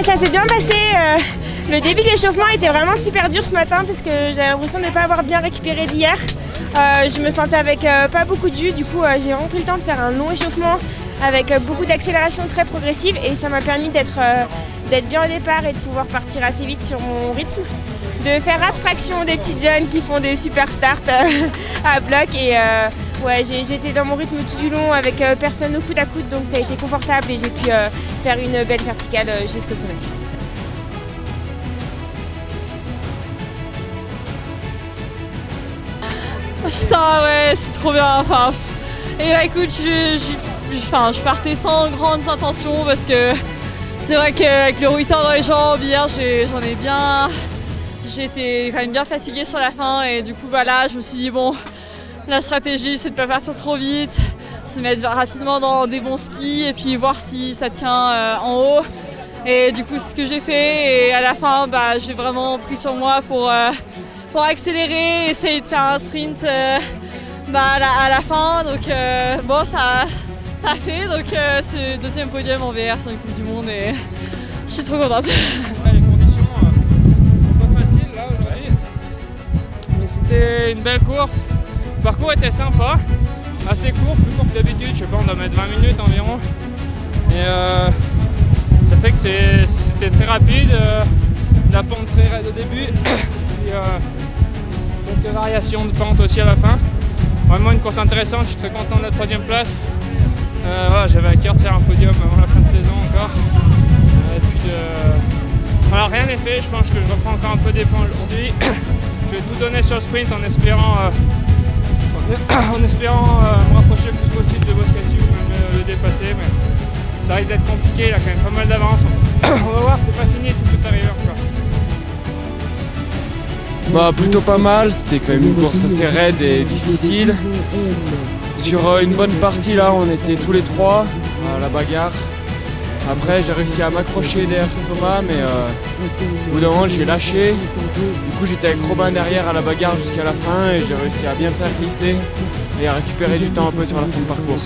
Bah ça s'est bien passé. euh, le début de l'échauffement était vraiment super dur ce matin parce que j'avais l'impression de ne pas avoir bien récupéré d'hier. Euh, je me sentais avec euh, pas beaucoup de jus, du coup j'ai vraiment pris le temps de faire un long échauffement avec beaucoup d'accélération très progressive et ça m'a permis d'être bien au départ et de pouvoir partir assez vite sur mon rythme. De faire abstraction des petites jeunes qui font des super starts à bloc et ouais j'étais dans mon rythme tout du long avec euh, personne au coude à coude donc ça a été confortable et j'ai pu euh, faire une belle verticale euh, jusqu'au sommet. Putain, ouais, c'est trop bien. Enfin, et bah, écoute, je, enfin, je partais sans grandes intentions parce que c'est vrai qu'avec le rouillard dans les jambes, hier, j'en ai, bien. J'étais quand même bien fatiguée sur la fin et du coup, bah là, je me suis dit, bon, la stratégie, c'est de pas partir trop vite, se mettre rapidement dans des bons skis et puis voir si ça tient euh, en haut. Et du coup, c'est ce que j'ai fait et à la fin, bah, j'ai vraiment pris sur moi pour. euh, pour accélérer, essayer de faire un sprint euh, bah, à, la, à la fin. Donc euh, bon, ça, ça a fait. Donc euh, c'est le deuxième podium en VR sur une Coupe du Monde et je suis trop contente. Les conditions sont pas faciles là aujourd'hui. Mais c'était une belle course. Le parcours était sympa, assez court, plus court que d'habitude. Je sais pas, on doit mettre 20 minutes environ. Et euh, ça fait que c'était très rapide. euh, la pente très raide au début. Puis euh, quelques variations de pente aussi à la fin. Vraiment une course intéressante. Je suis très content de la troisième place. Euh, J'avais à cœur de faire un podium avant la fin de saison encore. Et rien n'est fait, je pense que je reprends encore un peu des points aujourd'hui. je vais tout donner sur le sprint en espérant, en espérant euh, me rapprocher le plus possible de Boscati ou même le, le dépasser. Mais ça risque d'être compliqué, il a quand même pas mal d'avance. On va voir, c'est pas fini, tout peut arriver encore. Bah plutôt pas mal, c'était quand même une course assez raide et difficile. Sur euh, une bonne partie là, on était tous les trois à la bagarre. Après j'ai réussi à m'accrocher derrière Thomas mais euh, au bout d'un moment j'ai lâché. Du coup j'étais avec Robin derrière à la bagarre jusqu'à la fin et j'ai réussi à bien faire glisser et à récupérer du temps un peu sur la fin de parcours.